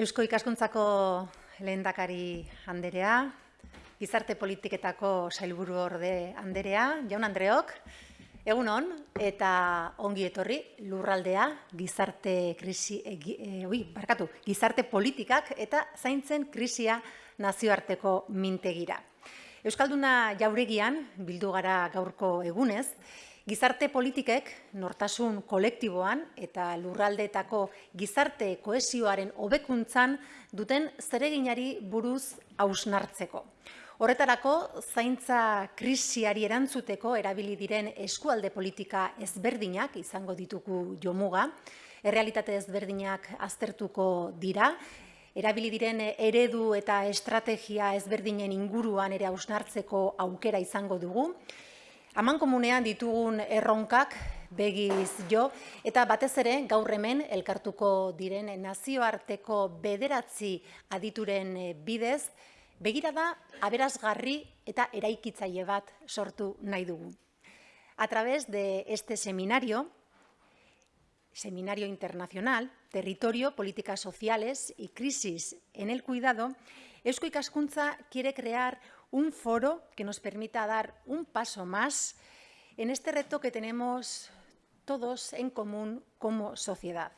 Eusko ikaskuntzako lehendakari anderea, gizarte politiketako sailburu orde anderea, jaun Andreok, egun hon, eta ongi etorri lurraldea gizarte, krisi, e, e, barkatu, gizarte politikak eta zaintzen krisia nazioarteko mintegira. Euskalduna jauregian, bildu gara gaurko egunez, Gizarte politikek nortasun kolektiboan eta lurraldeetako gizarte koesioaren hobekuntzan duten zereginari buruz hausnartzeko. Horretarako, zaintza krisiari erantzuteko erabili diren eskualde politika ezberdinak izango ditugu jomuga, errealitate ezberdinak aztertuko dira, erabili diren eredu eta estrategia ezberdinen inguruan ere hausnartzeko aukera izango dugu, Haman komunean ditugun erronkak begiz jo, eta batez ere gaur hemen elkartuko diren nazioarteko bederatzi adituren bidez, begira da aberazgarri eta eraikitzaile bat sortu nahi dugu. A través de este seminario, Seminario Internacional, Territorio, Políticas Sociales y Crisis en el Cuidado, Eusko Ikaskuntza quiere crear un foro que nos permita dar un paso más en este reto que tenemos todos en común como sociedad.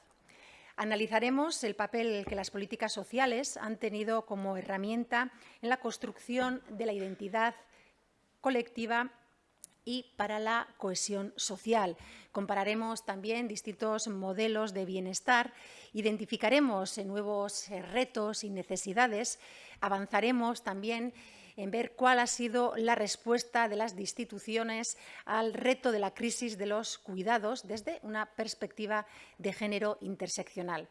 Analizaremos el papel que las políticas sociales han tenido como herramienta en la construcción de la identidad colectiva y para la cohesión social. Compararemos también distintos modelos de bienestar, identificaremos nuevos retos y necesidades, avanzaremos también en ver cuál ha sido la respuesta de las instituciones al reto de la crisis de los cuidados desde una perspectiva de género interseccional.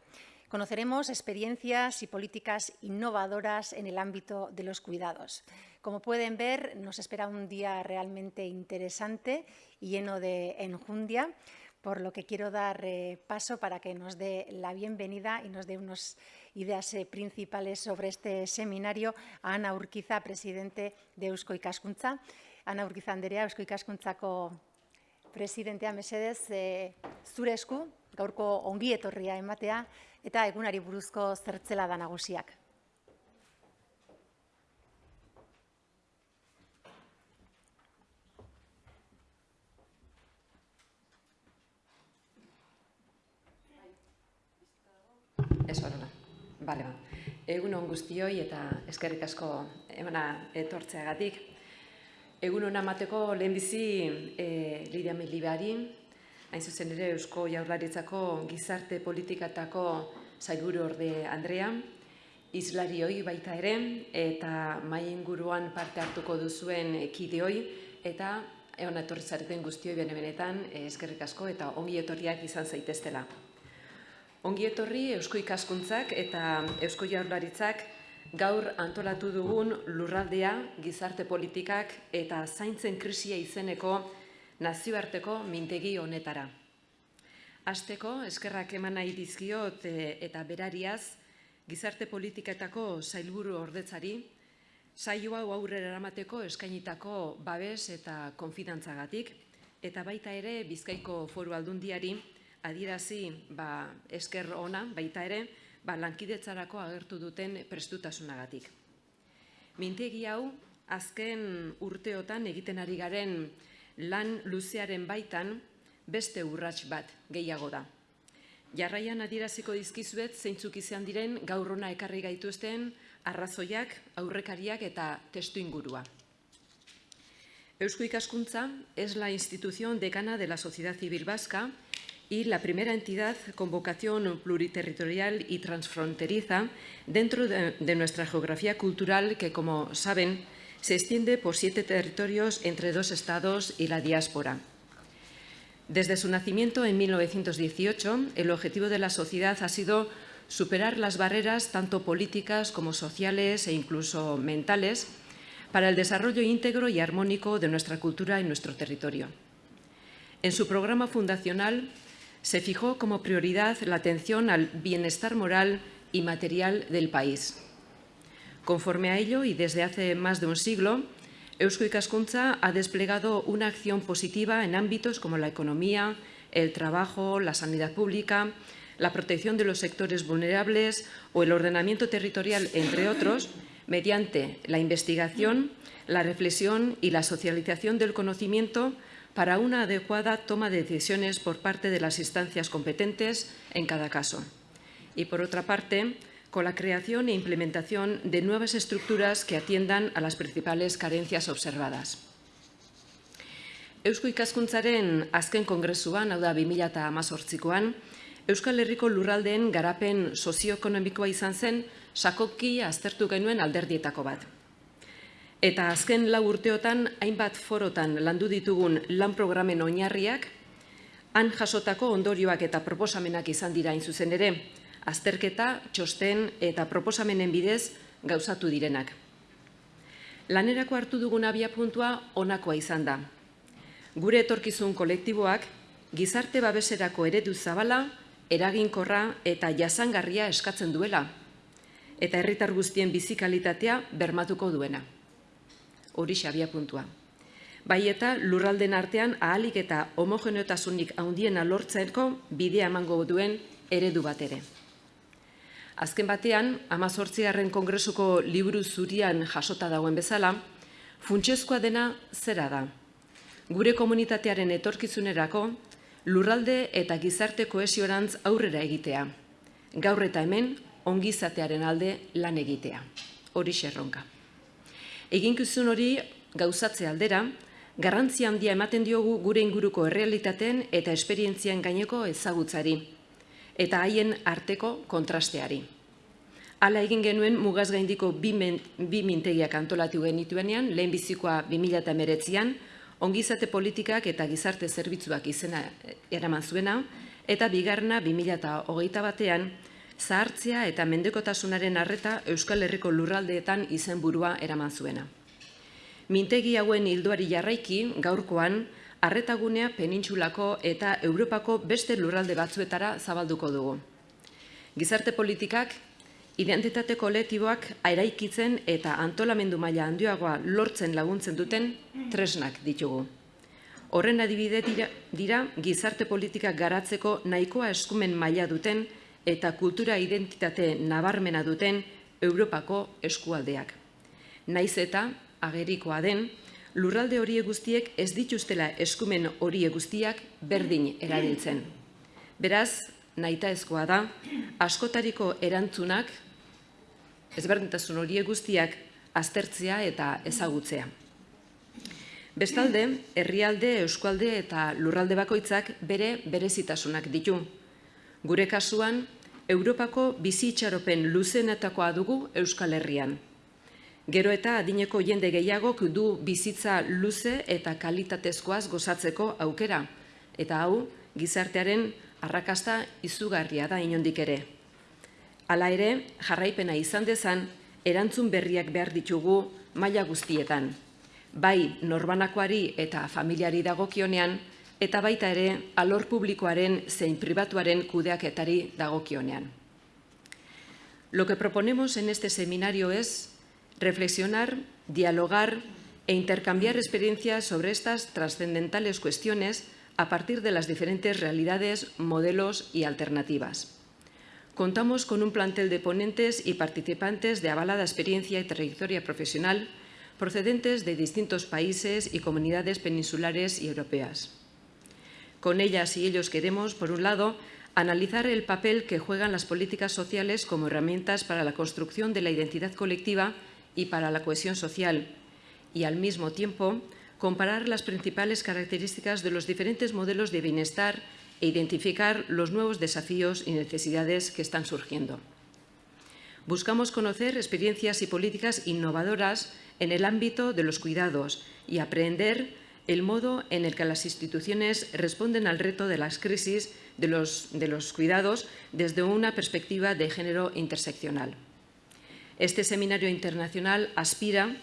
Conoceremos experiencias y políticas innovadoras en el ámbito de los cuidados. Como pueden ver, nos espera un día realmente interesante y lleno de enjundia, por lo que quiero dar eh, paso para que nos dé la bienvenida y nos dé unas ideas eh, principales sobre este seminario a Ana Urquiza, presidente de Eusko Ikaskuntza. Ana Urquiza Anderea, Eusko Ikaskuntzako presidentea mesedez, eh, zure esku, gaurko ongi etorria ematea, eta egunari buruzko zertzela da nagusiak. Ez horrela. Bale, ba. Egun on guztioi eta eskerrik asko emana etortzeagatik. Egun on amateko lehenbizi e, Lidia Melibari, hain zuzen ere Eusko Jaurlaritzako gizarte politikatako zailburu orde Andrea, izlarioi baita ere, eta mai inguruan parte hartuko duzuen kideoi, eta egon etorri zareten guztioi bene-benetan eskerrik asko eta ongi etorriak izan zaiteztela. Ongi etorri Eusko Ikaskuntzak eta Eusko Jaurlaritzak gaur antolatu dugun lurraldea, gizarte politikak eta zaintzen krisia izeneko nazioarteko mintegi honetara. Azteko, eskerrak eman nahi dizkiot e, eta berariaz, gizarte politiketako zailburu ordetzari, saio hau aurrera eramateko eskainitako babes eta konfidantzagatik, eta baita ere Bizkaiko foru aldundiari adirazi ba, esker ona, baita ere, ba, lankidetzarako agertu duten prestutasunagatik. Mintegi hau, azken urteotan egiten ari garen lan luzearen baitan beste urrats bat gehiago da. Jarraian adiraziko dizkizuet zeintzuk izan diren gaur ona ekarri gaituzten arrazoiak, aurrekariak eta testu ingurua. Eusko Ikaskuntza es la institución decana de la sociedad civil vasca y la primera entidad con vocación pluriterritorial y transfronteriza dentro de, nuestra geografía cultural que, como saben, se extiende por siete territorios entre dos estados y la diáspora. Desde su nacimiento en 1918, el objetivo de la sociedad ha sido superar las barreras tanto políticas como sociales e incluso mentales para el desarrollo íntegro y armónico de nuestra cultura en nuestro territorio. En su programa fundacional se fijó como prioridad la atención al bienestar moral y material del país. Conforme a ello, y desde hace más de un siglo, Eusko Ikaskuntza ha desplegado una acción positiva en ámbitos como la economía, el trabajo, la sanidad pública, la protección de los sectores vulnerables o el ordenamiento territorial, entre otros, mediante la investigación, la reflexión y la socialización del conocimiento para una adecuada toma de decisiones por parte de las instancias competentes en cada caso. Y, por otra parte, con la creación e implementación de nuevas estructuras que atiendan a las principales carencias observadas. Eusko ikaskuntzaren azken kongresuan, hau da 2018koan, Euskal Herriko lurraldeen garapen sozioekonomikoa izan zen sakoki aztertu genuen alderdietako bat. Eta azken lau urteotan, hainbat forotan landu ditugun lan programen oinarriak, han jasotako ondorioak eta proposamenak izan dira zuzen ere, azterketa, txosten eta proposamenen bidez gauzatu direnak. Lanerako hartu dugun abia puntua onakoa izan da. Gure etorkizun kolektiboak, gizarte babeserako eredu zabala, eraginkorra eta jasangarria eskatzen duela, eta herritar guztien bizikalitatea bermatuko duena hori xabia puntua. Bai eta lurralden artean ahalik eta homogeneotasunik handiena lortzeko bidea emango duen eredu bat ere. Azken batean, amazortzigarren kongresuko liburu zurian jasota dagoen bezala, funtsezkoa dena zera da. Gure komunitatearen etorkizunerako, lurralde eta gizarte koesiorantz aurrera egitea. Gaur eta hemen, ongizatearen alde lan egitea. Hori xerronka. Eginkizun hori gauzatze aldera, garrantzia handia ematen diogu gure inguruko errealitaten eta esperientzien gaineko ezagutzari, eta haien arteko kontrasteari. Hala egin genuen mugaz gaindiko bi, mintegiak antolatu genituenean, lehen bizikoa 2008an, ongizate politikak eta gizarte zerbitzuak izena eraman zuena, eta bigarna 2008 batean, zahartzea eta mendekotasunaren arreta Euskal Herriko lurraldeetan izenburua eraman zuena. Mintegi hauen hilduari jarraiki, gaurkoan, arretagunea penintxulako eta Europako beste lurralde batzuetara zabalduko dugu. Gizarte politikak, identitate kolektiboak airaikitzen eta antolamendu maila handioagoa lortzen laguntzen duten tresnak ditugu. Horren adibide dira, dira gizarte politikak garatzeko nahikoa eskumen maila duten eta kultura identitate nabarmena duten Europako eskualdeak. Naiz eta, agerikoa den, lurralde horie guztiek ez dituztela eskumen horie guztiak berdin erabiltzen. Beraz, naita ezkoa da, askotariko erantzunak, ezberdintasun horie guztiak aztertzea eta ezagutzea. Bestalde, herrialde, euskualde eta lurralde bakoitzak bere berezitasunak ditu. Gure kasuan, Europako bizitxaropen luzenetakoa dugu Euskal Herrian. Gero eta adineko jende gehiagok du bizitza luze eta kalitatezkoaz gozatzeko aukera. Eta hau, gizartearen arrakasta izugarria da inondik ere. Hala ere, jarraipena izan dezan, erantzun berriak behar ditugu maila guztietan. Bai, norbanakoari eta familiari dagokionean, eta baita ere alor publikoaren zein pribatuaren kudeaketari dagokionean. Lo que proponemos en este seminario es reflexionar, dialogar e intercambiar experiencias sobre estas trascendentales cuestiones a partir de las diferentes realidades, modelos y alternativas. Contamos con un plantel de ponentes y participantes de avalada experiencia y trayectoria profesional procedentes de distintos países y comunidades peninsulares y europeas. Con ellas y ellos queremos, por un lado, analizar el papel que juegan las políticas sociales como herramientas para la construcción de la identidad colectiva y para la cohesión social, y al mismo tiempo comparar las principales características de los diferentes modelos de bienestar e identificar los nuevos desafíos y necesidades que están surgiendo. Buscamos conocer experiencias y políticas innovadoras en el ámbito de los cuidados y aprender el modo en el que las instituciones responden al reto de las crisis de los, de los cuidados desde una perspectiva de género interseccional. Este seminario internacional aspira,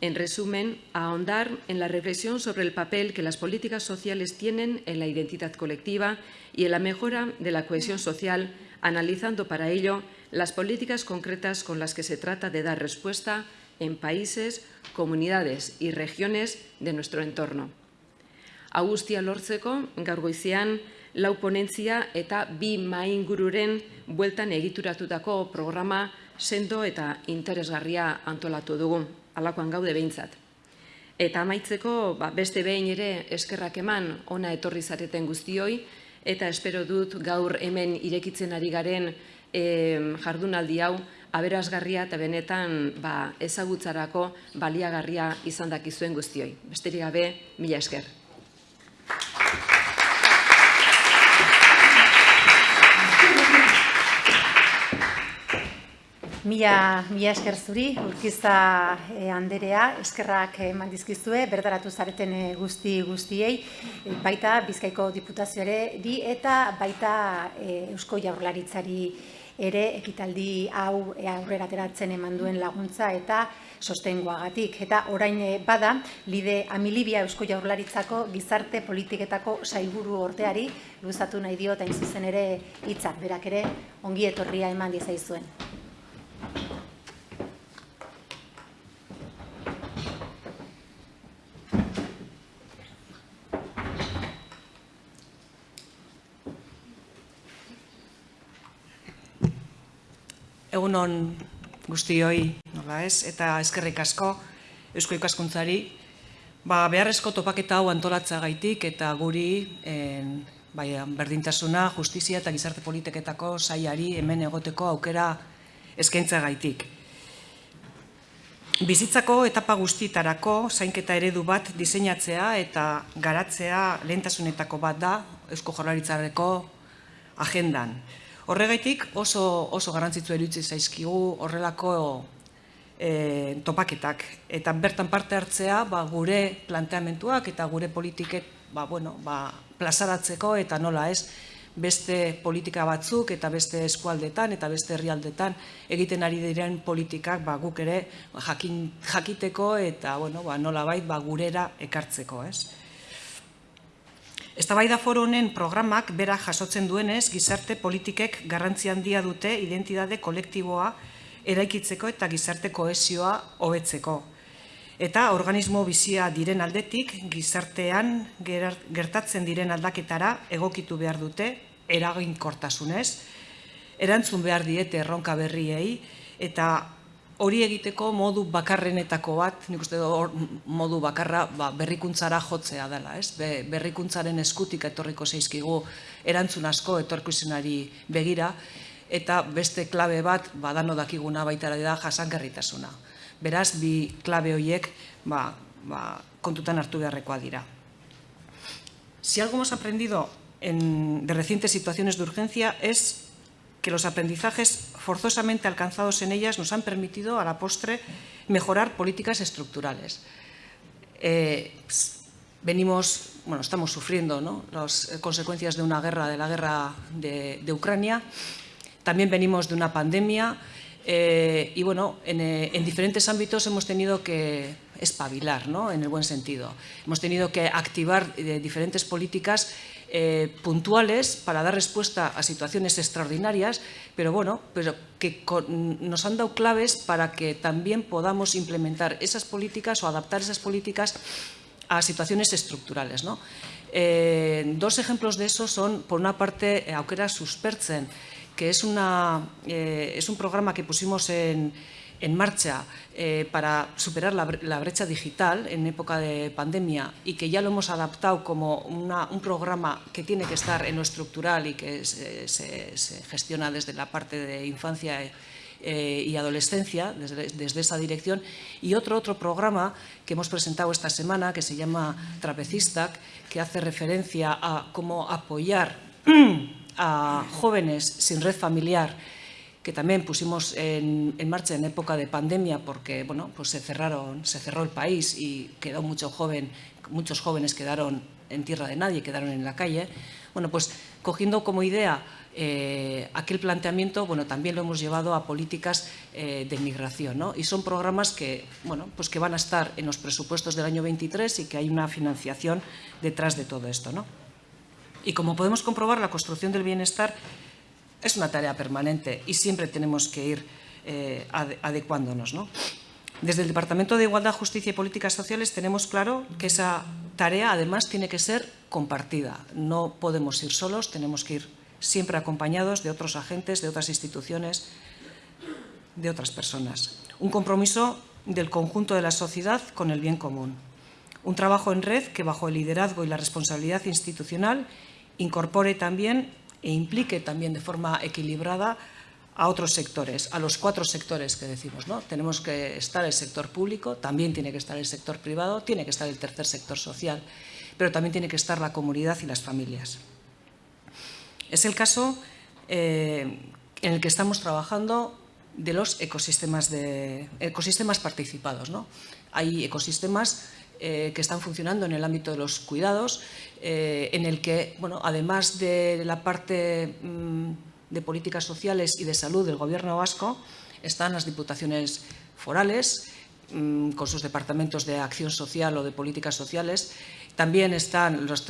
en resumen, a ahondar en la reflexión sobre el papel que las políticas sociales tienen en la identidad colectiva y en la mejora de la cohesión social, analizando para ello las políticas concretas con las que se trata de dar respuesta en países, comunidades y regiones de nuestro entorno. Agustia lortzeko, gaur goizean, lau ponentzia eta bi maingururen bueltan egituratutako programa sendo eta interesgarria antolatu dugu, alakoan gaude behintzat. Eta amaitzeko, ba, beste behin ere eskerrak eman ona etorri zareten guztioi, eta espero dut gaur hemen irekitzen ari garen jardunaldi hau, aberazgarria eta benetan ba, ezagutzarako baliagarria izan dakizuen guztioi. Besterik gabe, mila esker. Mila, mila esker zuri, urkiza e, anderea, eskerrak eman dizkizue, berdaratu zareten eh, guzti guztiei, e, baita Bizkaiko Diputazioare di eta baita Eusko Jaurlaritzari ere ekitaldi hau aurrera teratzen eman duen laguntza eta sostengoagatik. Eta orain bada, lide amilibia Eusko Jaurlaritzako gizarte politiketako saiburu orteari, luzatu nahi diot hain zuzen ere hitzak berak ere ongi etorria eman dizaizuen. Egunon guztioi, nola ez, eta eskerrik asko Eusko ikaskuntzari, ba, beharrezko topaketa hau antolatza gaitik eta guri en, bai, berdintasuna, justizia eta gizarte politiketako saiari hemen egoteko aukera eskaintza gaitik. Bizitzako etapa guztitarako zainketa eredu bat diseinatzea eta garatzea lehentasunetako bat da Eusko Jorlaritzareko agendan. Horregaitik oso, oso garantzitzu erutzi zaizkigu horrelako e, topaketak. Eta bertan parte hartzea ba, gure planteamentuak eta gure politiket ba, bueno, ba, plazaratzeko eta nola ez beste politika batzuk eta beste eskualdetan eta beste herrialdetan egiten ari diren politikak ba, guk ere jakin, jakiteko eta bueno, ba, nola bait ba, gurera ekartzeko. Ez? Eztabaida foro honen programak bera jasotzen duenez, gizarte politikek garrantzi handia dute identitate kolektiboa eraikitzeko eta gizarte kohesioa hobetzeko. Eta organismo bizia diren aldetik, gizartean gertatzen diren aldaketara egokitu behar dute, eraginkortasunez, erantzun behar diete erronka berriei, eta hori egiteko modu bakarrenetako bat, nik uste hor modu bakarra ba, berrikuntzara jotzea dela, ez? Be, berrikuntzaren eskutik etorriko zeizkigu erantzun asko etorkusenari begira, eta beste klabe bat badano dakiguna baita da jasankerritasuna. Beraz, bi klabe horiek ba, ba, kontutan hartu beharrekoa dira. Si algo hemos aprendido en, de recientes situaciones de urgencia es que los aprendizajes forzosamente alcanzados en ellas nos han permitido, a la postre, mejorar políticas estructurales. Eh, venimos, bueno, estamos sufriendo las consecuencias de una guerra, de la guerra de, Ucrania, también venimos de una pandemia eh, y, bueno, eh, en, diferentes ámbitos hemos tenido que espabilar, ¿no? en el buen sentido. Hemos tenido que activar diferentes políticas eh, puntuales para dar respuesta a situaciones extraordinarias, pero bueno, pero que nos han dado claves para que también podamos implementar esas políticas o adaptar esas políticas a situaciones estructurales. Eh, dos ejemplos de eso son, por una parte, Aukera Suspertzen, que es, una, eh, es un programa que pusimos en, en marcha eh, para superar la, brecha digital en época de pandemia y que ya lo hemos adaptado como un programa que tiene que estar en lo estructural y que se, gestiona desde la parte de infancia eh, y adolescencia, desde, esa dirección, y otro, otro programa que hemos presentado esta semana que se llama Trapecistac, que hace referencia a cómo apoyar a jóvenes sin red familiar que también pusimos en, marcha en época de pandemia porque bueno, pues se, cerraron, se cerró el país y quedó mucho joven, muchos jóvenes quedaron en tierra de nadie, quedaron en la calle. Bueno, pues cogiendo como idea eh, aquel planteamiento, bueno, también lo hemos llevado a políticas eh, de inmigración. ¿no? Y son programas que, bueno, pues que van a estar en los presupuestos del año 23 y que hay una financiación detrás de todo esto. ¿no? Y como podemos comprobar, la construcción del bienestar es una tarea permanente y siempre tenemos que ir eh, adecuándonos. Desde el Departamento de Igualdad, Justicia y Políticas Sociales tenemos claro que esa tarea además tiene que ser compartida. No podemos ir solos, tenemos que ir siempre acompañados de otros agentes, de otras instituciones, de otras personas. Un compromiso del conjunto de la sociedad con el bien común. Un trabajo en red que bajo el liderazgo y la responsabilidad institucional incorpore también e implique también de forma equilibrada a otros sectores, a los cuatro sectores que decimos. ¿no? Tenemos que estar el sector público, también tiene que estar el sector privado, tiene que estar el tercer sector social, pero también tiene que estar la comunidad y las familias. Es el caso eh, en el que estamos trabajando de los ecosistemas, de, ecosistemas participados. ¿no? Hay ecosistemas eh, que están funcionando en el ámbito de los cuidados, eh, en el que, bueno, además de la parte mm, de políticas sociales y de salud del Gobierno vasco, están las diputaciones forales, mm, con sus departamentos de acción social o de políticas sociales, también están los,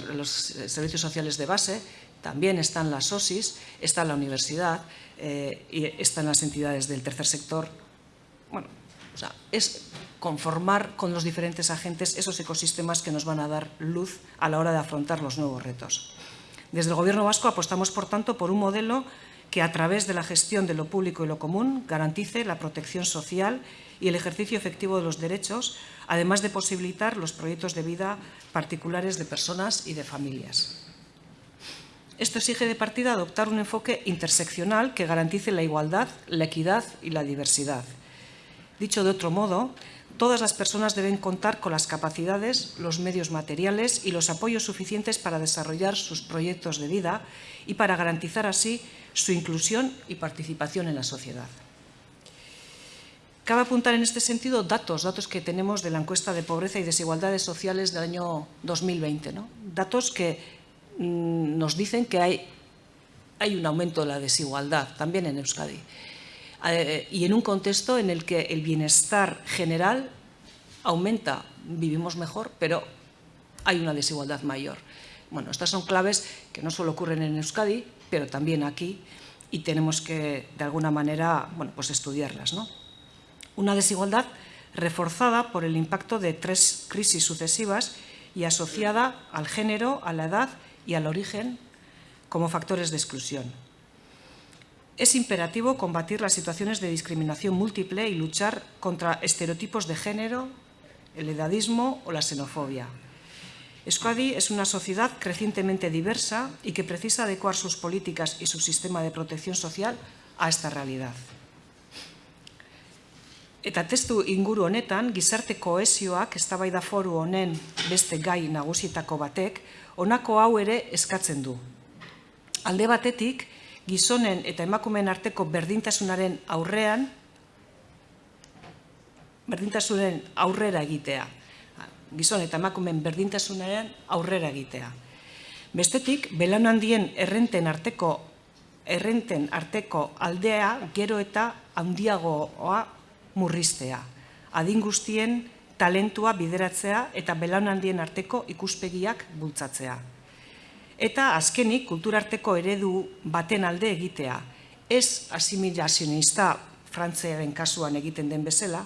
servicios sociales de base, también están las OSIS, está la universidad, eh, y están las entidades del tercer sector. Bueno, o sea, es conformar con los diferentes agentes esos ecosistemas que nos van a dar luz a la hora de afrontar los nuevos retos. Desde el Gobierno vasco apostamos, por tanto, por un modelo que a través de la gestión de lo público y lo común garantice la protección social y el ejercicio efectivo de los derechos, además de posibilitar los proyectos de vida particulares de personas y de familias. Esto exige de partida adoptar un enfoque interseccional que garantice la igualdad, la equidad y la diversidad. Dicho de otro modo, todas las personas deben contar con las capacidades, los medios materiales y los apoyos suficientes para desarrollar sus proyectos de vida y para garantizar así su inclusión y participación en la sociedad. Cabe apuntar en este sentido datos, datos que tenemos de la encuesta de pobreza y desigualdades sociales del año 2020, ¿no? datos que Mm, nos dicen que hay, hay un aumento de la desigualdad también en Euskadi. Eh, y en un contexto en el que el bienestar general aumenta, vivimos mejor, pero hay una desigualdad mayor. Bueno, estas son claves que no solo ocurren en Euskadi, pero también aquí, y tenemos que, de alguna manera, bueno, pues estudiarlas. ¿no? Una desigualdad reforzada por el impacto de tres crisis sucesivas y asociada al género, a la edad y al origen como factores de exclusión. Es imperativo combatir las situaciones de discriminación múltiple y luchar contra estereotipos de género, el edadismo o la xenofobia. Euskadi es una sociedad crecientemente diversa y que precisa adecuar sus políticas y su sistema de protección social a esta realidad. Eta testu inguru honetan, gizarte koesioak eztabaida foru honen beste gai nagusietako batek, honako hau ere eskatzen du. Alde batetik, gizonen eta emakumeen arteko berdintasunaren aurrean, berdintasunen aurrera egitea. Gizon eta emakumeen berdintasunaren aurrera egitea. Bestetik, belan handien errenten arteko errenten arteko aldea gero eta handiagoa murriztea. Adin guztien talentua bideratzea eta belaunaldien arteko ikuspegiak bultzatzea. Eta azkenik kulturarteko eredu baten alde egitea, ez asimilazionista frantzearen kasuan egiten den bezala,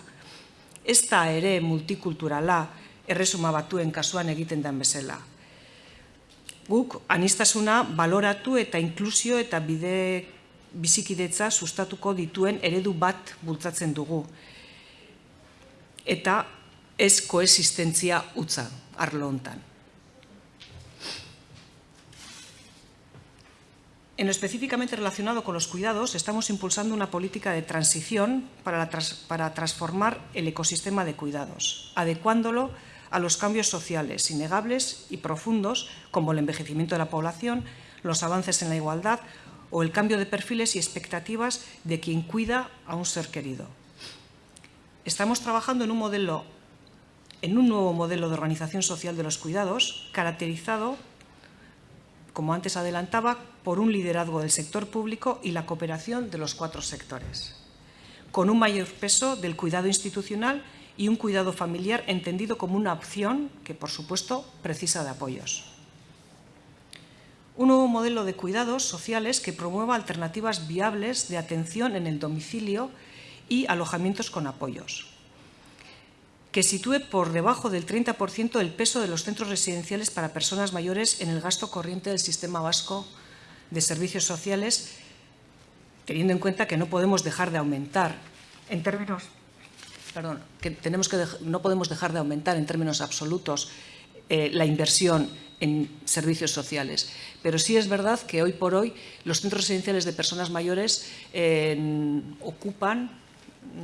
ez da ere multikulturala erresuma batuen kasuan egiten den bezala. Guk anistasuna baloratu eta inklusio eta bide bizikidetza sustatuko dituen eredu bat bultzatzen dugu. Eta ez koexistentzia utza arlo hontan. En específicamente relacionado con los cuidados, estamos impulsando una política de transición para, transformar el ecosistema de cuidados, adecuándolo a los cambios sociales innegables y profundos, como el envejecimiento de la población, los avances en la igualdad o el cambio de perfiles y expectativas de quien cuida a un ser querido. Estamos trabajando en un en un nuevo modelo de organización social de los cuidados, caracterizado, como antes adelantaba, por un liderazgo del sector público y la cooperación de los cuatro sectores, con un mayor peso del cuidado institucional y un cuidado familiar entendido como una opción que, por supuesto, precisa de apoyos. Un nuevo modelo de cuidados sociales que promueva alternativas viables de atención en el domicilio y alojamientos con apoyos que sitúe por debajo del 30% el peso de los centros residenciales para personas mayores en el gasto corriente del sistema vasco de servicios sociales, teniendo en cuenta que no podemos dejar de aumentar en términos perdón, que tenemos que no podemos dejar de aumentar en términos absolutos eh, la inversión en servicios sociales. Pero sí es verdad que hoy por hoy los centros residenciales de personas mayores eh, ocupan,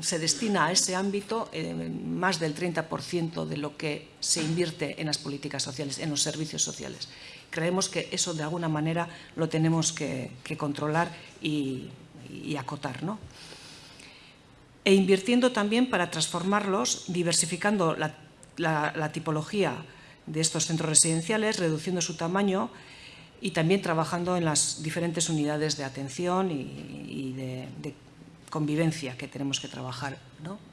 se destina a ese ámbito eh, más del 30% de lo que se invierte en las políticas sociales, en los servicios sociales. Creemos que eso de alguna manera lo tenemos que, controlar y, acotar. ¿no? E invirtiendo también para transformarlos, diversificando la tipología de estos centros residenciales, reduciendo su tamaño y también trabajando en las diferentes unidades de atención y, de, convivencia que tenemos que trabajar.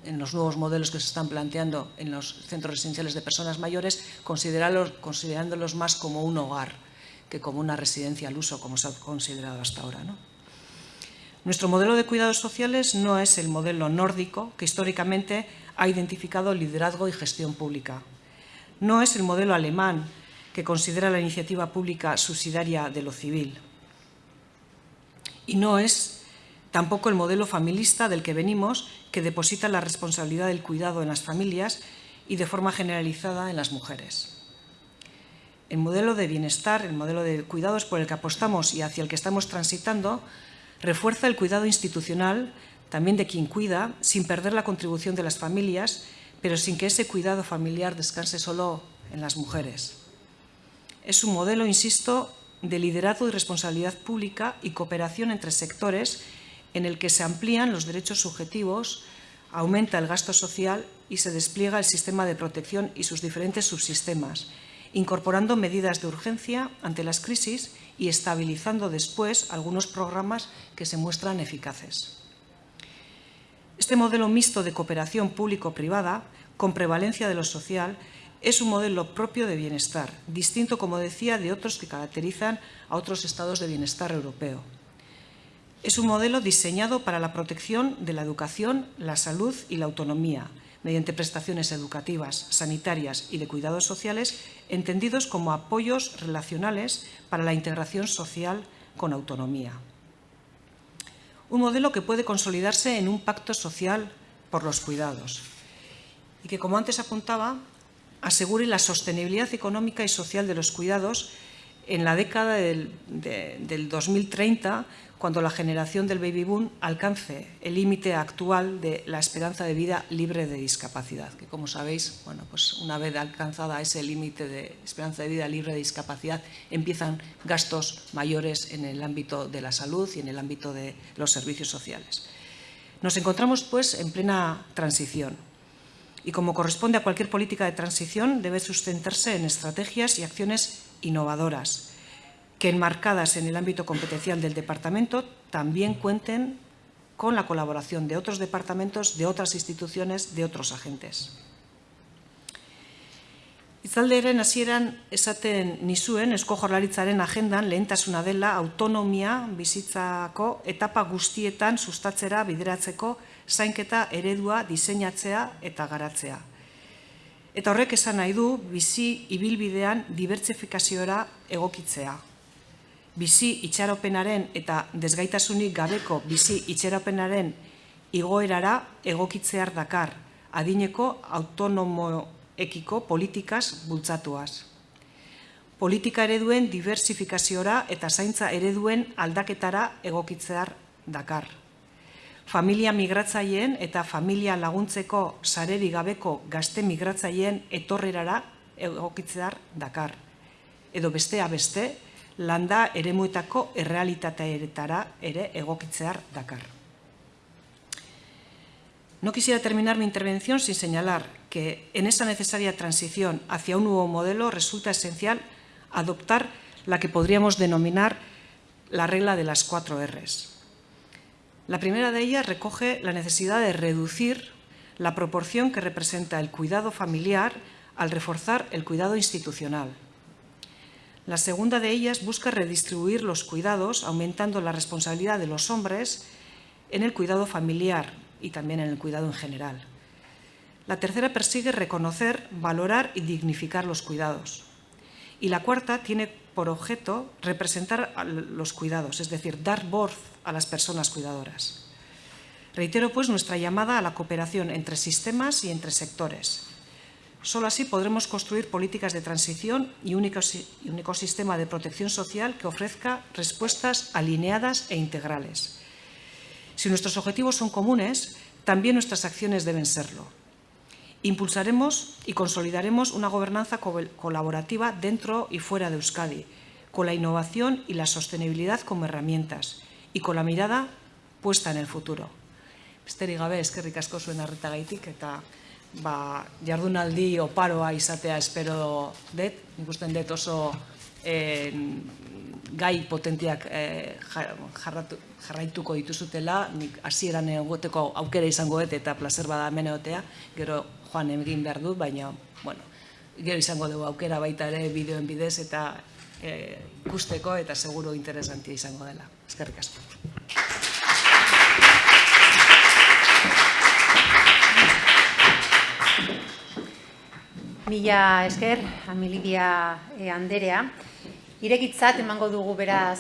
En los nuevos modelos que se están planteando en los centros residenciales de personas mayores, considerándolos más como un hogar que como una residencia al uso, como se ha considerado hasta ahora. Nuestro modelo de cuidados sociales no es el modelo nórdico que históricamente ha identificado liderazgo y gestión pública. No es el modelo alemán, que considera la iniciativa pública subsidiaria de lo civil. Y no es tampoco el modelo familista del que venimos, que deposita la responsabilidad del cuidado en las familias y de forma generalizada en las mujeres. El modelo de bienestar, el modelo de cuidados por el que apostamos y hacia el que estamos transitando, refuerza el cuidado institucional, también de quien cuida, sin perder la contribución de las familias pero sin que ese cuidado familiar descanse solo en las mujeres. Es un modelo, insisto, de liderazgo y responsabilidad pública y cooperación entre sectores en el que se amplían los derechos subjetivos, aumenta el gasto social y se despliega el sistema de protección y sus diferentes subsistemas, incorporando medidas de urgencia ante las crisis y estabilizando después algunos programas que se muestran eficaces. Este modelo mixto de cooperación público-privada, con prevalencia de lo social, es un modelo propio de bienestar, distinto, como decía, de otros que caracterizan a otros estados de bienestar europeo. Es un modelo diseñado para la protección de la educación, la salud y la autonomía, mediante prestaciones educativas, sanitarias y de cuidados sociales, entendidos como apoyos relacionales para la integración social con autonomía. Un modelo que puede consolidarse en un pacto social por los cuidados y que, como antes apuntaba, asegure la sostenibilidad económica y social de los cuidados en la década del, 2030 cuando la generación del baby boom alcance el límite actual de la esperanza de vida libre de discapacidad, que como sabéis, bueno, pues una vez alcanzada ese límite de esperanza de vida libre de discapacidad, empiezan gastos mayores en el ámbito de la salud y en el ámbito de los servicios sociales. Nos encontramos, pues, en plena transición y, como corresponde a cualquier política de transición, debe sustentarse en estrategias y acciones innovadoras, que enmarcadas en el ámbito competencial del departamento también cuenten con la colaboración de otros departamentos, de otras instituciones, de otros agentes. Itzalderen hasieran esaten nizuen esko jorlaritzaren agendan lehentasuna dela autonomia bizitzako etapa guztietan sustatzera bideratzeko zainketa eredua diseinatzea eta garatzea. Eta horrek esan nahi du bizi ibilbidean dibertsifikazioa egokitzea bizi itxaropenaren eta desgaitasunik gabeko bizi itxaropenaren igoerara egokitzear dakar, adineko autonomoekiko politikaz bultzatuaz. Politika ereduen diversifikaziora eta zaintza ereduen aldaketara egokitzear dakar. Familia migratzaileen eta familia laguntzeko sareri gabeko gazte migratzaileen etorrerara egokitzear dakar. Edo bestea beste, landa eremuetako errealitateetara ere egokitzear dakar. No quisiera terminar mi intervención sin señalar que en esa necesaria transición hacia un nuevo modelo resulta esencial adoptar la que podríamos denominar la regla de las cuatro Rs. La primera de ellas recoge la necesidad de reducir la proporción que representa el cuidado familiar al reforzar el cuidado institucional. La segunda de ellas busca redistribuir los cuidados, aumentando la responsabilidad de los hombres en el cuidado familiar y también en el cuidado en general. La tercera persigue reconocer, valorar y dignificar los cuidados. Y la cuarta tiene por objeto representar los cuidados, es decir, dar voz a las personas cuidadoras. Reitero, pues, nuestra llamada a la cooperación entre sistemas y entre sectores. Solo así podremos construir políticas de transición y un ecosistema de protección social que ofrezca respuestas alineadas e integrales. Si nuestros objetivos son comunes, también nuestras acciones deben serlo. Impulsaremos y consolidaremos una gobernanza colaborativa dentro y fuera de Euskadi, con la innovación y la sostenibilidad como herramientas y con la mirada puesta en el futuro. Besterik gabe, eskerrik asko zuen arretagaitik eta ba, jardunaldi oparoa izatea espero dut, nik usten dut oso eh, gai potentiak eh, jarratu, jarraituko dituzutela, nik hasieran egoteko aukera izango dut eta placer bada hemen egotea, gero joan egin behar dut, baina, bueno, gero izango dugu aukera baita ere bideoen bidez eta eh, ikusteko eta seguro interesantia izango dela. Eskerrik asko. Mila esker, Amilidia e, Anderea. Irekitzat emango dugu beraz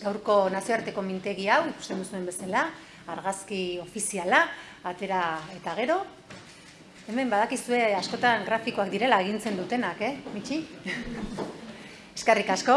gaurko nazioarteko mintegi hau, ikusten duzuen bezala, argazki ofiziala, atera eta gero. Hemen badakizue askotan grafikoak direla agintzen dutenak, eh, Mitxi? Eskarrik asko.